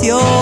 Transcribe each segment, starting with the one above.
canción.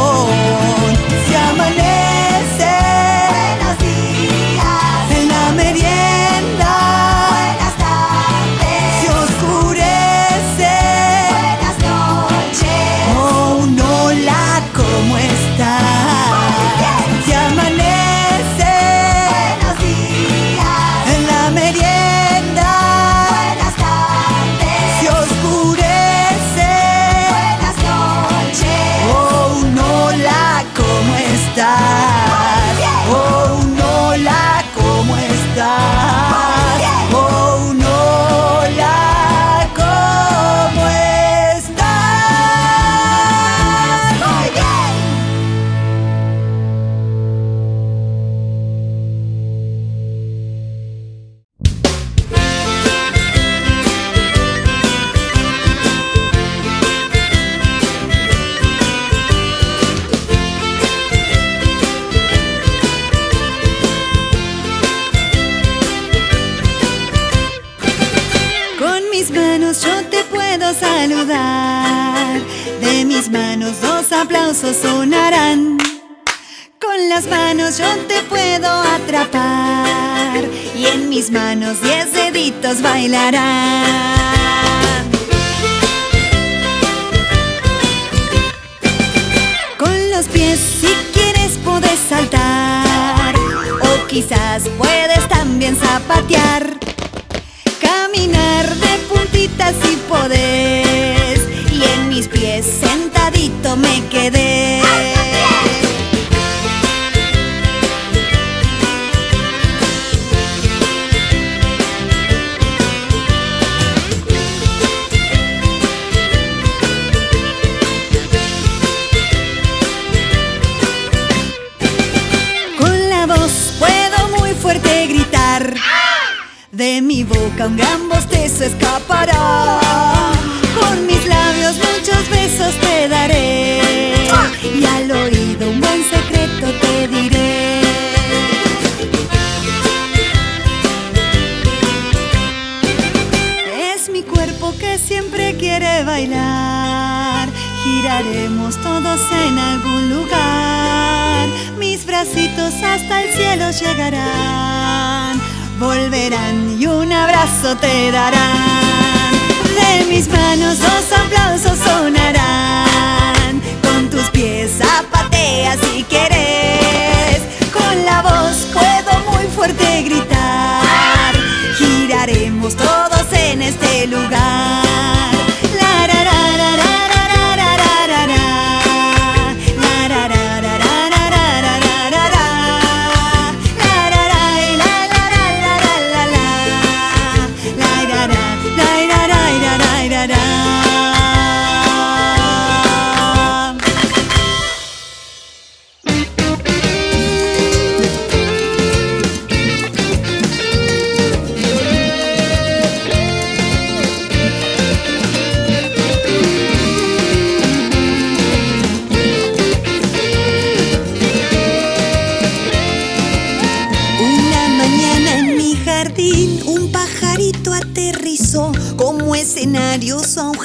juntos bailarán. Con los pies si quieres puedes saltar o quizás puedes también zapatear. Caminar de puntitas si podés y en mis pies sentadito me quedé. te darán. De mis manos dos aplausos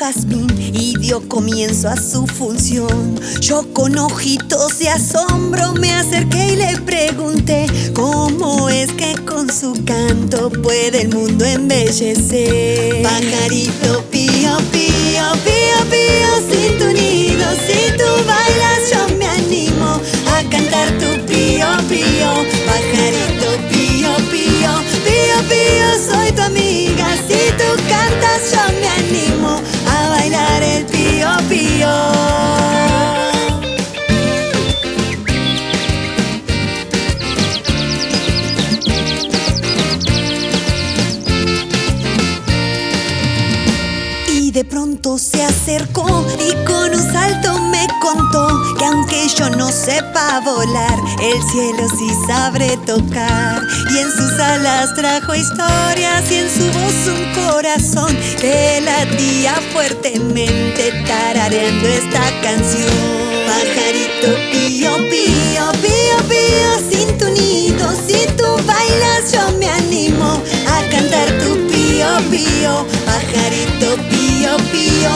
y dio comienzo a su función. Yo con ojitos de asombro me acerqué y le pregunté cómo es que con su canto puede el mundo embellecer. Pajarito pío, pío, pío, pío, si tu nido, si tú bailas yo me animo a cantar tu pío, pío. Pajarito pío, pío, pío, pío, soy tu amigo. Acercó y con un salto me contó que aunque yo no sepa volar, el cielo sí sabe tocar. Y en sus alas trajo historias y en su voz un corazón que latía fuertemente tarareando esta canción. Pajarito pío, pío, pío, pío, sin tu nido, si tú bailas yo me animo a cantar tu pío, pío, pajarito pío, pío,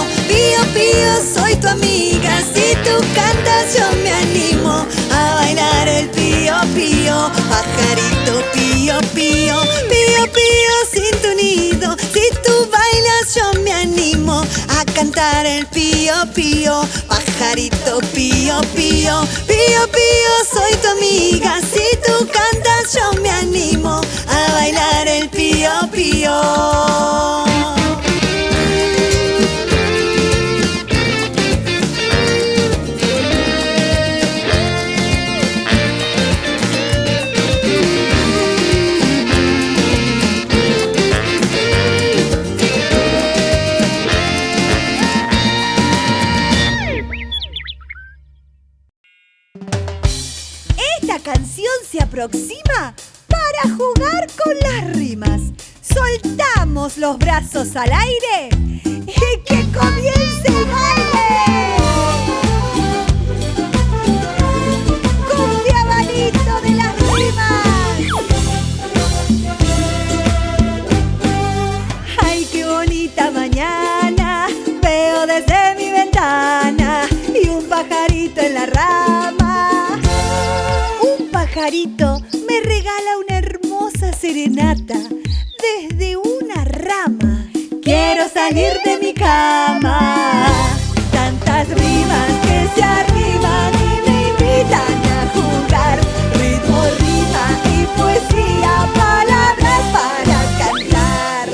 tu amiga, si tú cantas yo me animo a bailar el pío, pío, pajarito pío, pío, pío, pío, sin tu nido, si tú bailas yo me animo a cantar el pío, pío, pajarito pío, pío, pío, pío, soy tu amiga, si tú cantas yo me animo a bailar el pío, pío. Para jugar con las rimas. Soltamos los brazos al aire y que comience el baile. De las rimas. Ay, qué bonita mañana. Veo desde mi ventana y un pajarito en la rama. Un pajarito de mi cama. Tantas rimas que se arriman y me invitan a jugar. Ritmo, rima y poesía, palabras para cantar.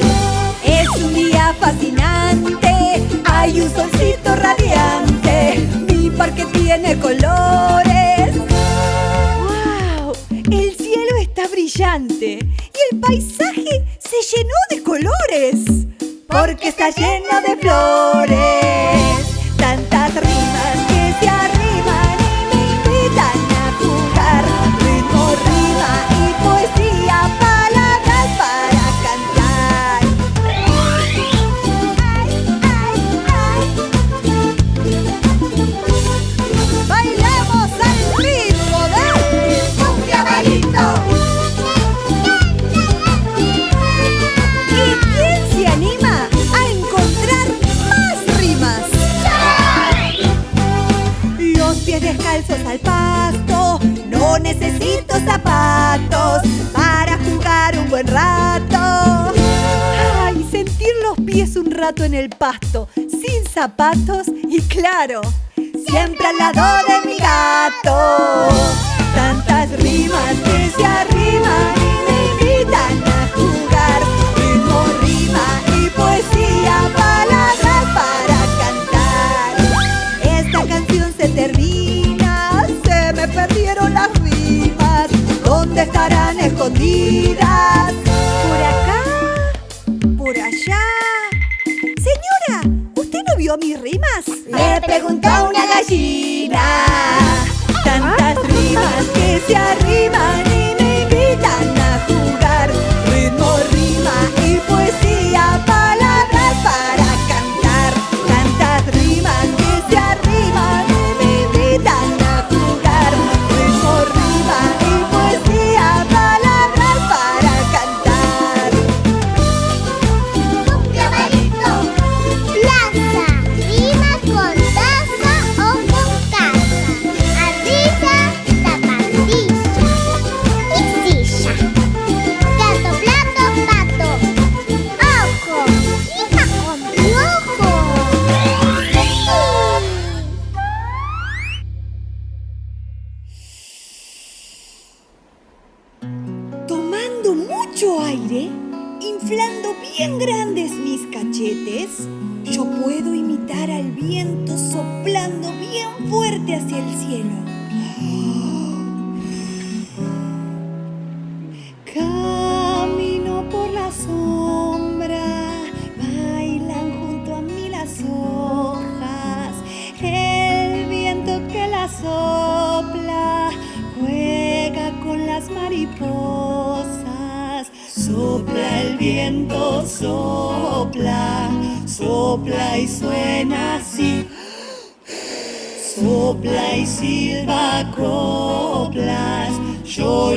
Es un día fascinante, hay un solcito radiante, mi parque tiene colores. ¡Wow! El cielo está brillante y el paisaje se llenó está lleno de flores. En el pasto, sin zapatos y claro, siempre al lado de mi gato. Tantas rimas que se arriman y me invitan a jugar. Ritmo, rima y poesía, palabras para cantar. Esta canción se termina, se me perdieron las rimas. ¿Dónde estarán escondidas? ¿Usted no vio mis rimas? Le preguntó una gallina.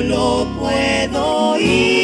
no puedo ir.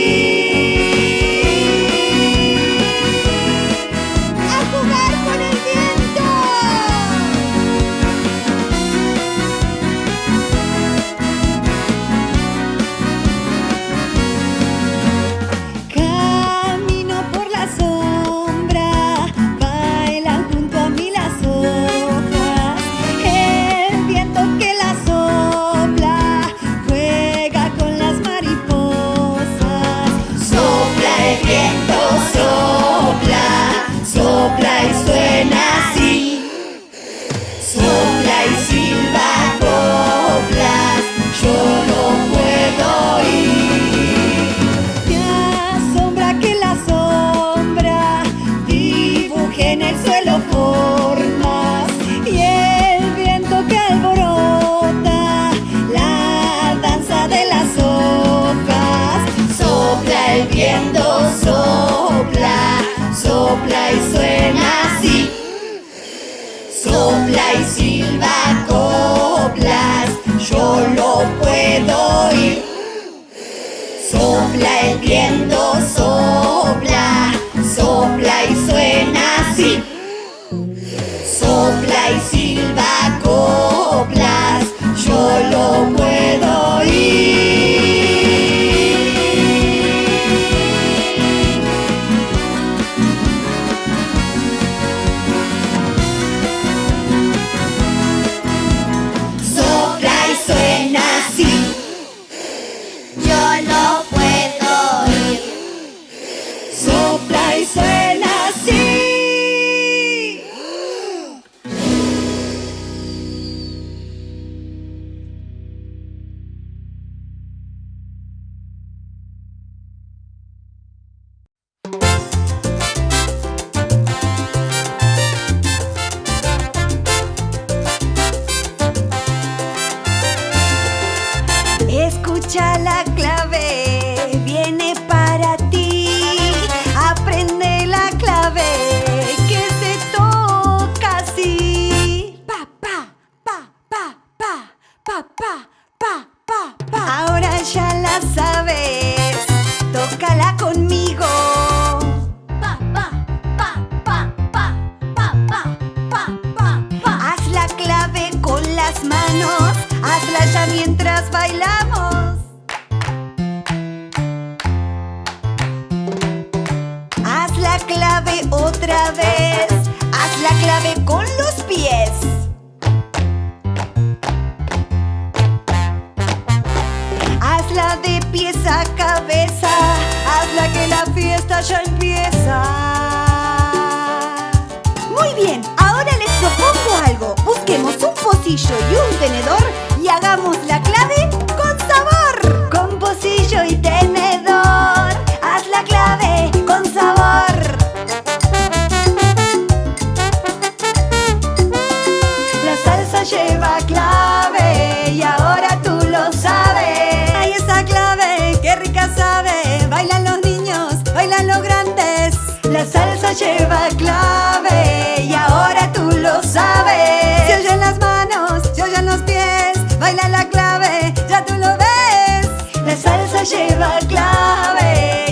sabes. Se oyen las manos, se oyen los pies, baila la clave, ya tú lo ves. La salsa lleva clave.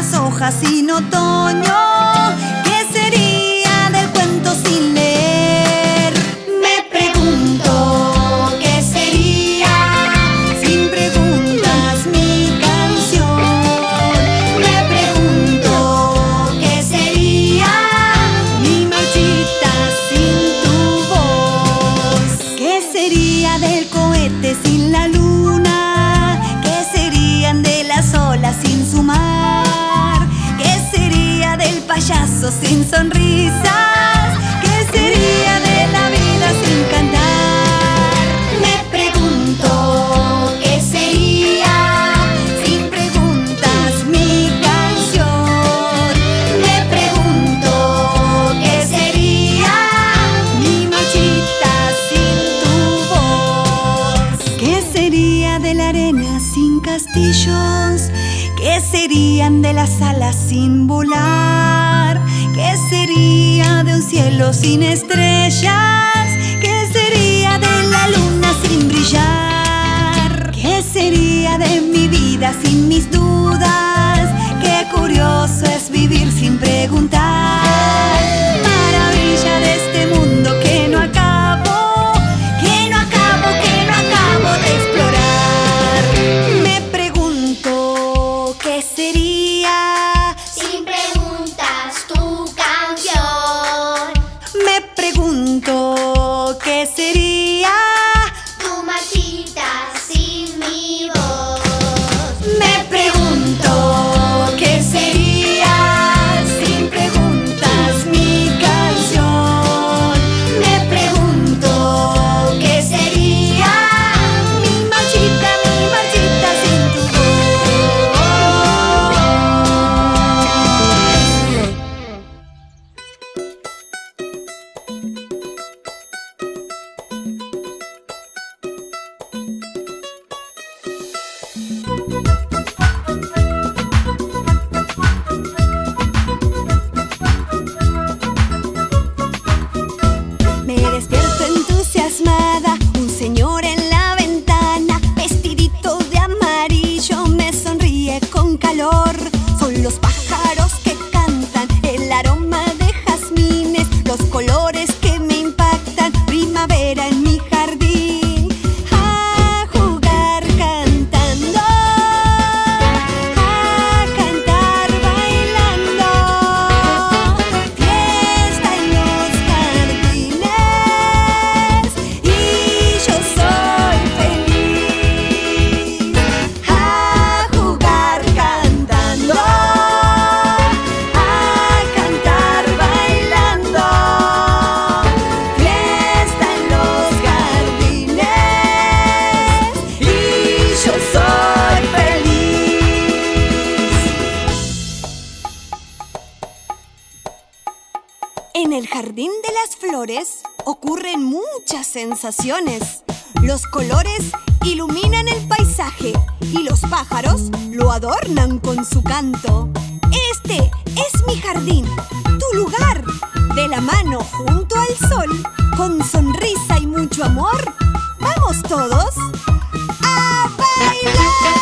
las hojas sin otoño. sonrisa. sin estrellas? ¿Qué sería de la luna sin brillar? ¿Qué sería de mi vida sin mis dudas? Qué curioso es vivir sin preguntar. sensaciones. Los colores iluminan el paisaje y los pájaros lo adornan con su canto. Este es mi jardín, tu lugar. De la mano junto al sol, con sonrisa y mucho amor, vamos todos a bailar.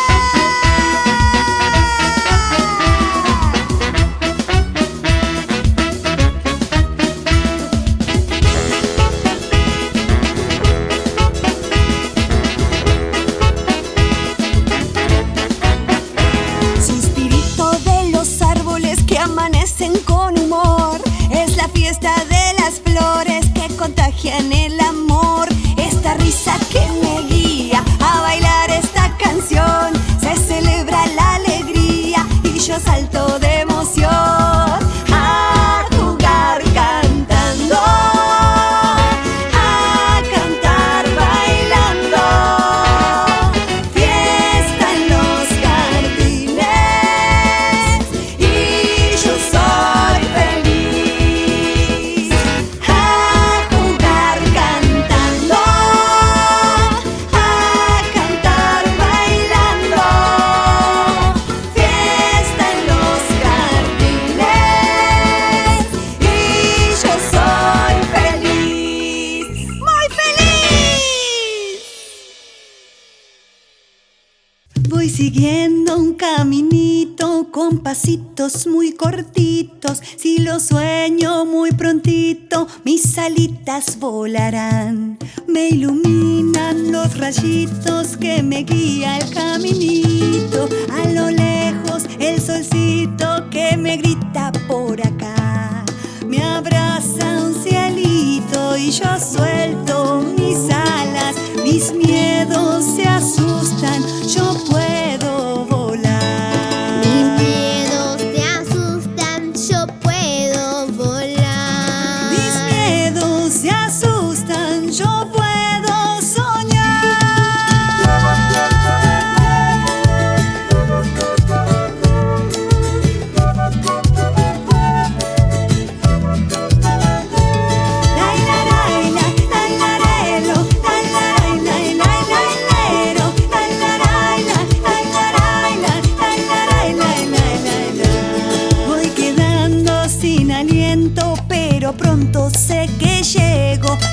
pasitos muy cortitos, si lo sueño muy prontito, mis alitas volarán. Me iluminan los rayitos que me guía el caminito, a lo lejos el solcito que me grita por acá. Me abraza un cielito y yo suelto mis alas, mis miedos se asustan.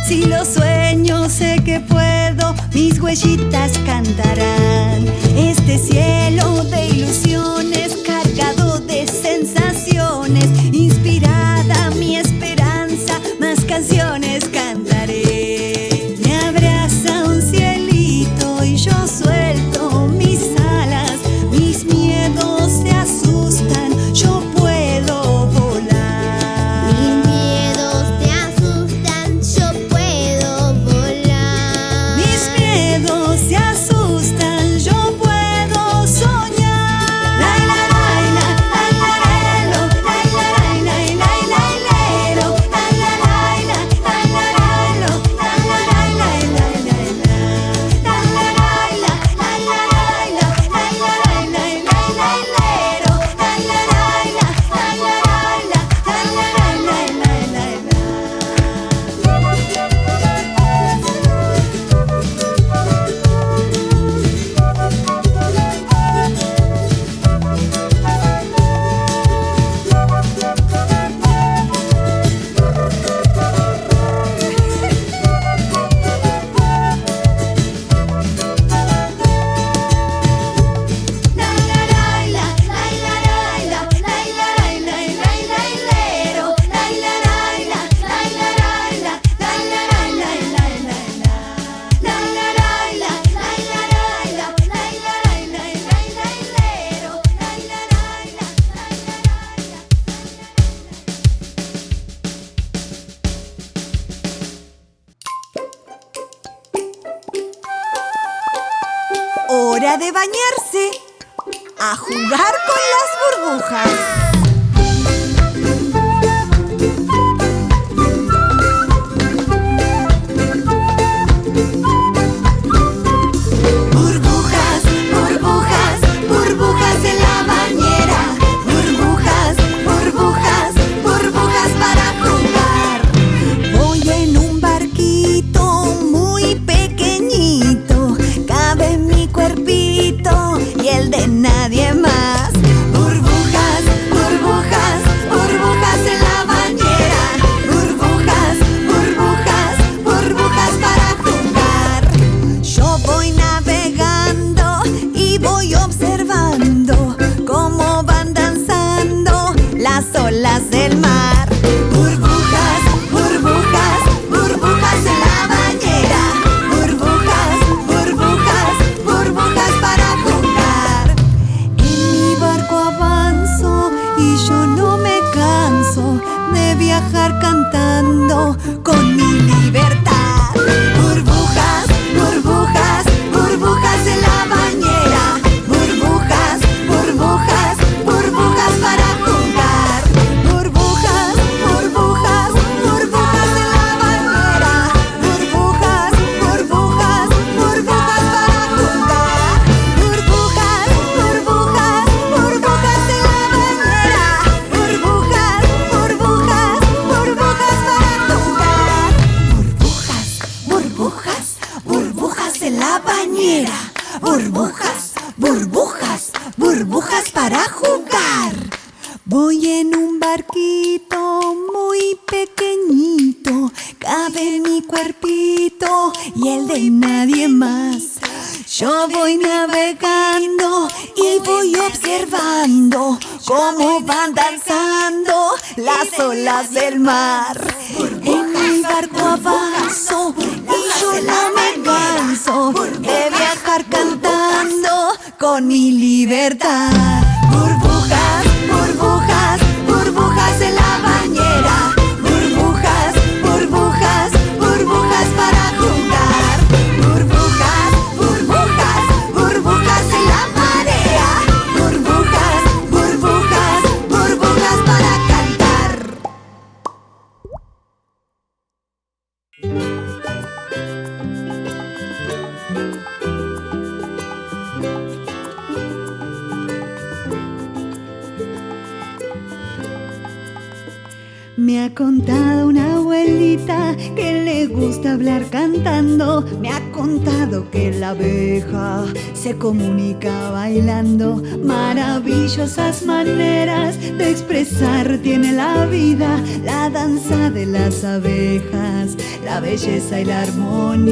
Si lo sueño, sé que puedo, mis huellitas cantarán. Este cielo de ilusiones. a jugar con las burbujas. burbujas, burbujas, burbujas para jugar. Voy en un barquito muy pequeñito, cabe mi cuerpito y el de nadie más. Yo voy navegando y voy observando cómo van danzando las olas del mar. En mi barco avanzo y yo no me canso de viajar con mi libertad. Ha contado una abuelita que le gusta hablar cantando. Me ha contado que la abeja se comunica bailando. Maravillosas maneras de expresar tiene la vida. La danza de las abejas, la belleza y la armonía.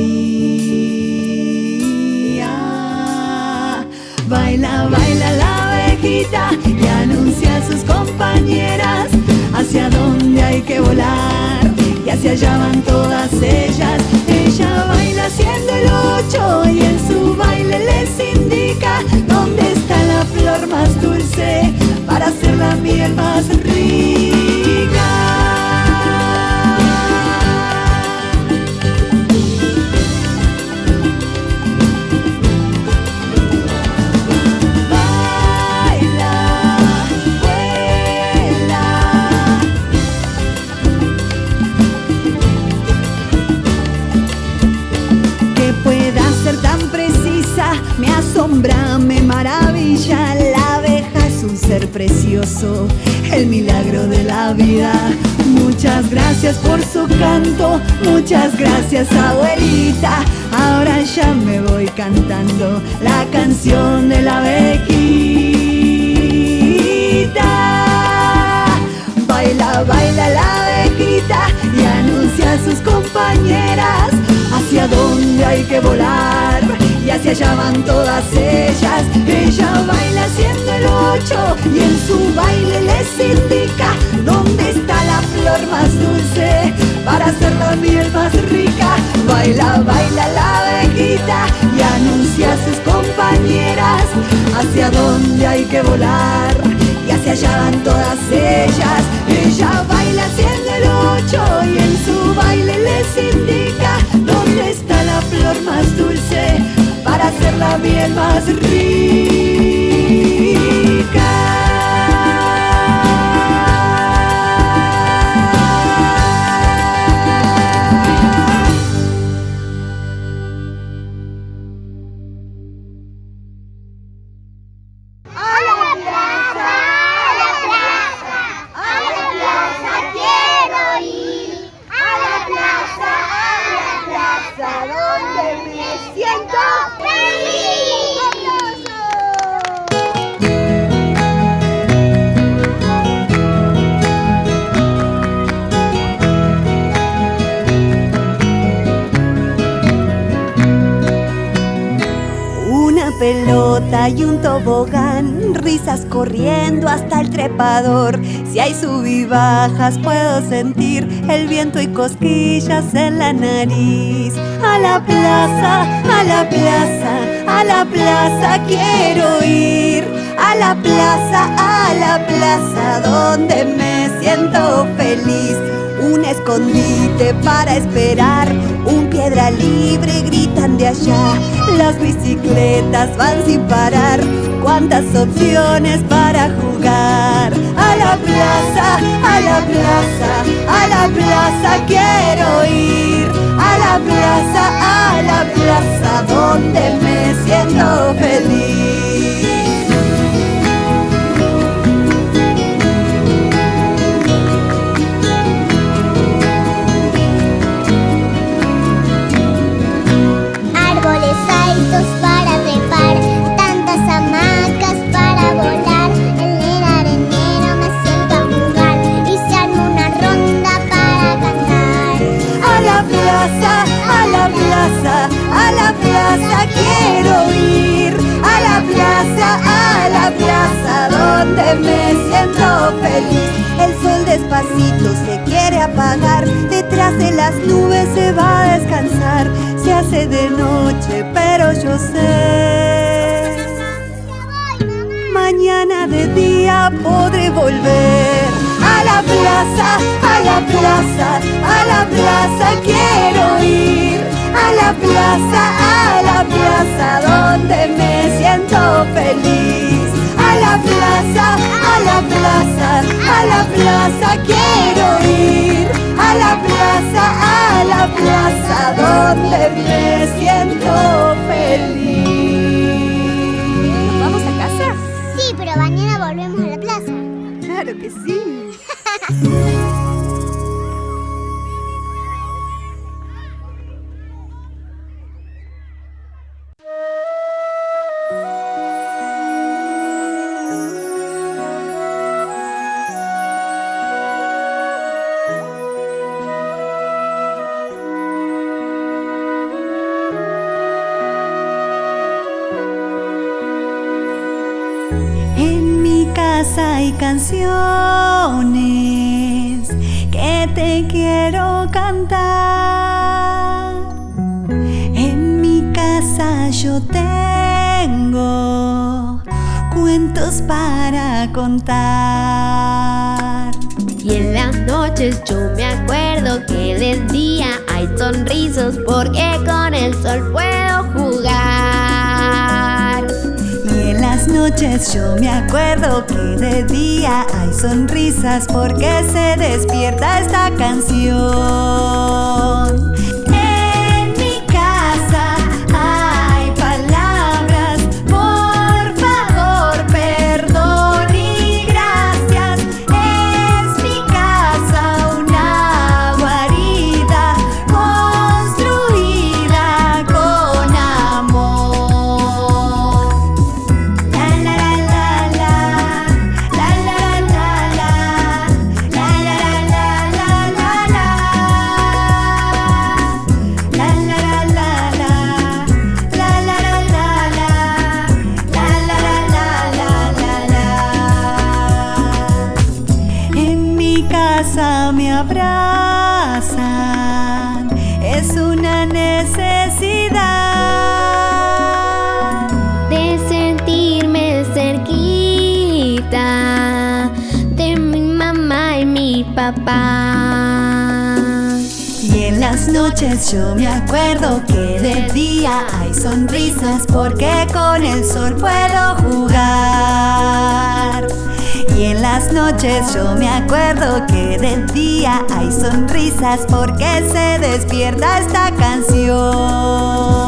Baila, baila la abejita y anuncia a sus compañeras hacia dónde hay que volar y hacia allá van todas ellas. Ella baila haciendo el ocho y en su baile les indica dónde está la flor más dulce para hacer la miel más rica. Me asombra, me maravilla. La abeja es un ser precioso, el milagro de la vida. Muchas gracias por su canto, muchas gracias abuelita. Ahora ya me voy cantando la canción de la abejita. Baila, baila la abejita y anuncia a sus compañeras hacia dónde hay que volar y hacia allá van todas ellas. Ella baila haciendo el ocho y en su baile les indica dónde está la flor más dulce para hacer la miel más rica. Baila, baila la abejita y anuncia a sus compañeras hacia dónde hay que volar y hacia allá van todas ellas. Ella baila haciendo el ocho y en su baile les indica la miel más rica. Corriendo hasta el trepador. Si hay sub y bajas, puedo sentir el viento y cosquillas en la nariz. A la plaza, a la plaza, a la plaza quiero ir. A la plaza, a la plaza, donde me siento feliz. Un escondite para esperar, un piedra libre gritan de allá. Las bicicletas van sin parar, cuántas opciones para jugar. A la plaza, a la plaza, a la plaza quiero ir. A la plaza, a la plaza, donde me siento feliz. plaza donde me siento. hay canciones que te quiero cantar. En mi casa yo tengo cuentos para contar. Y en las noches yo me acuerdo que del día hay sonrisas porque con el sol puedo yo me acuerdo que de día hay sonrisas porque se despierta esta canción. Y en las noches yo me acuerdo que de día hay sonrisas porque con el sol puedo jugar. Y en las noches yo me acuerdo que de día hay sonrisas porque se despierta esta canción.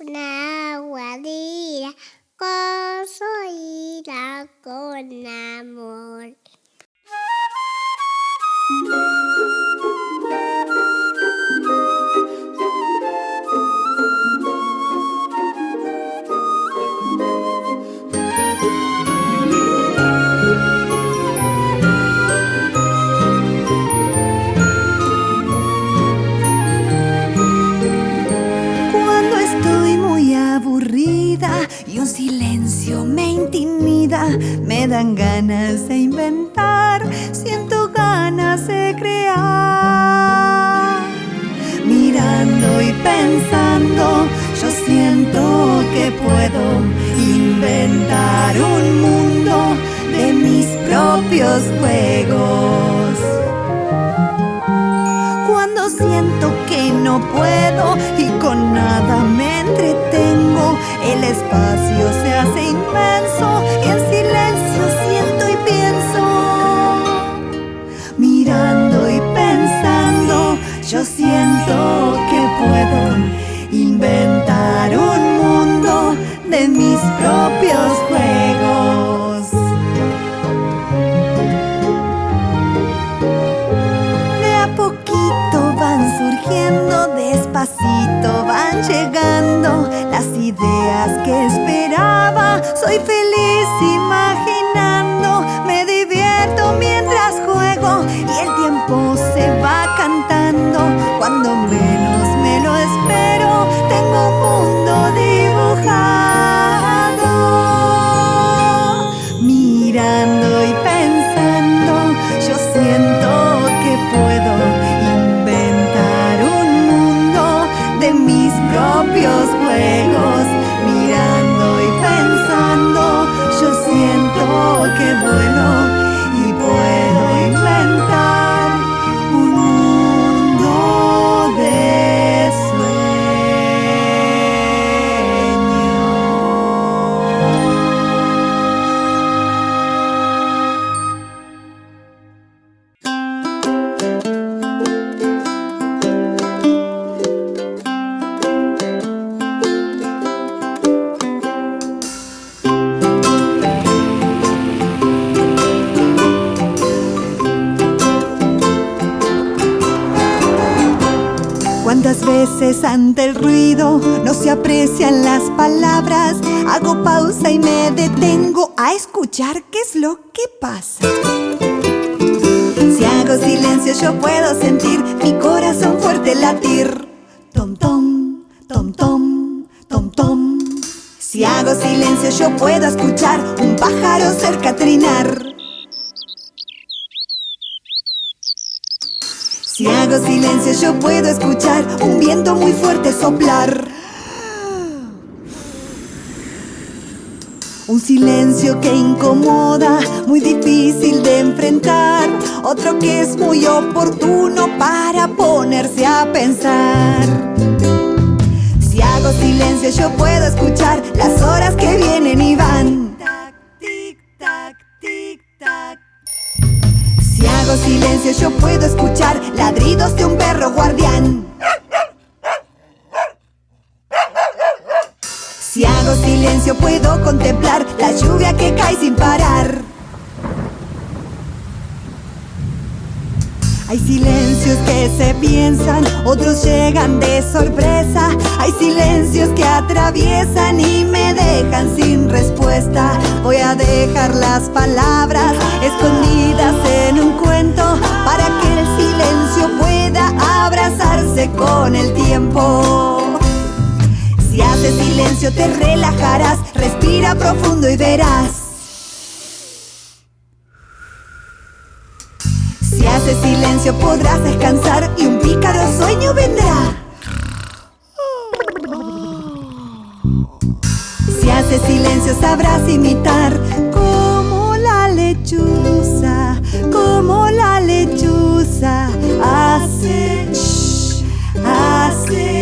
na quả con là có số y là dan ganas de inventar, siento ganas de crear. Mirando y pensando, yo siento que puedo inventar un mundo de mis propios juegos. Cuando siento que no puedo y con nada me entretengo, el espacio se hace inmenso yo siento que puedo inventar un mundo de mis propios juegos. De a poquito van surgiendo, despacito van llegando las ideas que esperaba. Soy feliz imaginando, escuchar qué es lo que pasa. Si hago silencio yo puedo sentir Un silencio que incomoda, muy difícil de enfrentar. Otro que es muy oportuno para ponerse a pensar. Si hago silencio yo puedo escuchar las horas que vienen y van. Silencios que se piensan, otros llegan de sorpresa. Hay silencios que atraviesan y me dejan sin respuesta. Voy a dejar las palabras escondidas en un cuento para que el silencio pueda abrazarse con el tiempo. Si haces silencio te relajarás, respira profundo y verás. Silencio podrás descansar y un pícaro sueño vendrá. Si haces silencio sabrás imitar como la lechuza, como la lechuza hace, shh, hace.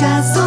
just